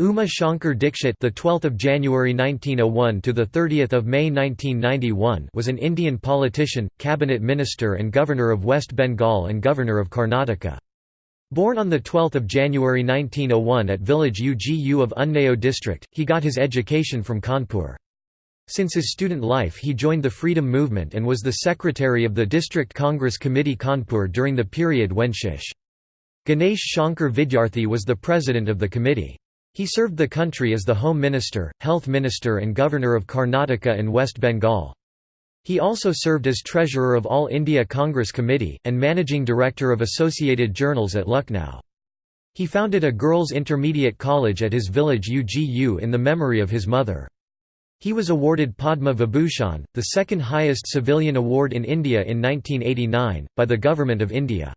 Uma Shankar Dikshit, the 12th of January 1901 to the 30th of May 1991, was an Indian politician, cabinet minister and governor of West Bengal and governor of Karnataka. Born on the 12th of January 1901 at village Ugu of Unnao district, he got his education from Kanpur. Since his student life he joined the freedom movement and was the secretary of the District Congress Committee Kanpur during the period when Shish. Ganesh Shankar Vidyarthi was the president of the committee. He served the country as the Home Minister, Health Minister and Governor of Karnataka and West Bengal. He also served as Treasurer of All India Congress Committee, and Managing Director of Associated Journals at Lucknow. He founded a girls' intermediate college at his village Ugu in the memory of his mother. He was awarded Padma Vibhushan, the second highest civilian award in India in 1989, by the Government of India.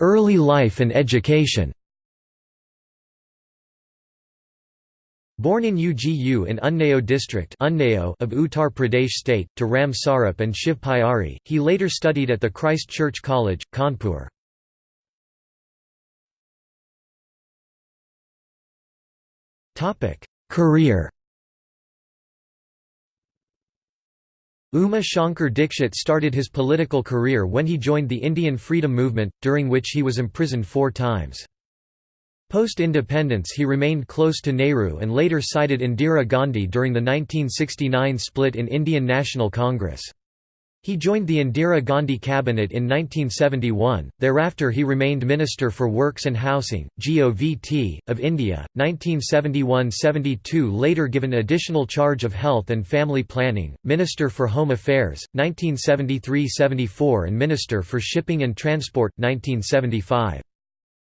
Early life and education. Born in Ugu in Unnao district of Uttar Pradesh state, to Ram Sarup and Shiv Pyari, he later studied at the Christ Church College, Kanpur. Career Uma Shankar Dikshit started his political career when he joined the Indian freedom movement, during which he was imprisoned four times. Post-independence he remained close to Nehru and later sided Indira Gandhi during the 1969 split in Indian National Congress. He joined the Indira Gandhi cabinet in 1971, thereafter he remained Minister for Works and Housing, GOVT, of India, 1971–72 later given additional charge of Health and Family Planning, Minister for Home Affairs, 1973–74 and Minister for Shipping and Transport, 1975.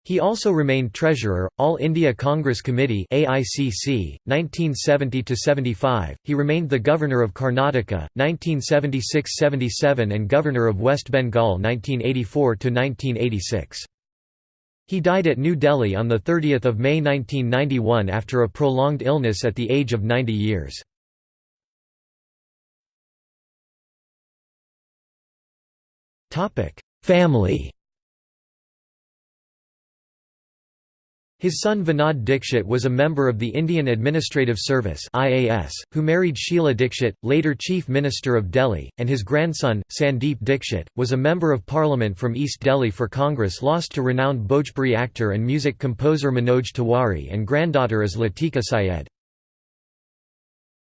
He also remained treasurer, All India Congress Committee (AICC), 1970–75. He remained the governor of Karnataka, 1976–77, and governor of West Bengal, 1984–1986. He died at New Delhi on 30 May 1991 after a prolonged illness at the age of 90 years. Family His son Vinod Dikshit was a member of the Indian Administrative Service (IAS), who married Sheila Dikshit, later Chief Minister of Delhi, and his grandson, Sandeep Dikshit, was a member of parliament from East Delhi for Congress lost to renowned Bhojpuri actor and music composer Manoj Tiwari and granddaughter is Latika Syed.